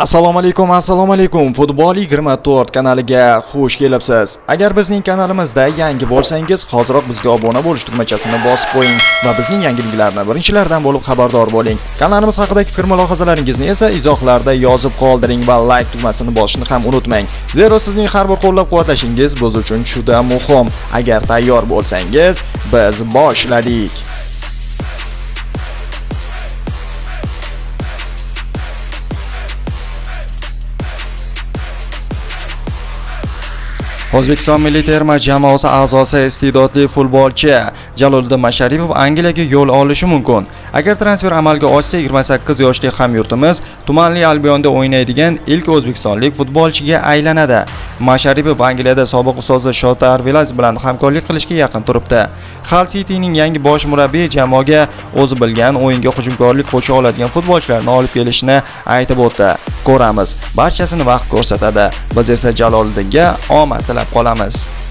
assalomu alaykum assalomu alaykum. Futbol 24 kanaliga xush kelibsiz. Agar bizning kanalimizda yangi bo'lsangiz hoziroq bizga obuna bo'lish tugmachasini bosib qo'ying va bizning yangiliklarni birinchilardan bo'lib xabardor bo'ling. Kanalimiz haqidagi fikr mulohazalaringizni esa izohlarda yozib qoldiring va like tugmasini bosishni ham unutmang. Zero sizning har bir qo'llab quvvatlashingiz biz uchun juda muhim. Agar tayyor bo'lsangiz biz boshladik. O'zbekiston milliy terma jamoasi a'zosi iste'dodli futbolchi Jaloliddin Masharipov Angliyaga yo'l olishi mumkin. Agar transfer amalga oshsa 28 yoshli hamyurtimiz tumanli Albionda o'ynaydigan ilk o'zbekistonlik futbolchiga aylanadi. Masharipov Angliyada sobiq ustozi Shota Vilas bilan hamkorlik qilishga yaqin turibdi. Hull Cityning yangi bosh murabbiyi jamoaga o'zi bilgan o'yinga hujumkorlik qo'sha oladigan futbolchilarni olib kelishni aytib o'tdi. Ko'ramiz, barchasini vaqt ko'rsatadi. Biz esa Jaloliddinga omad tilab qolamiz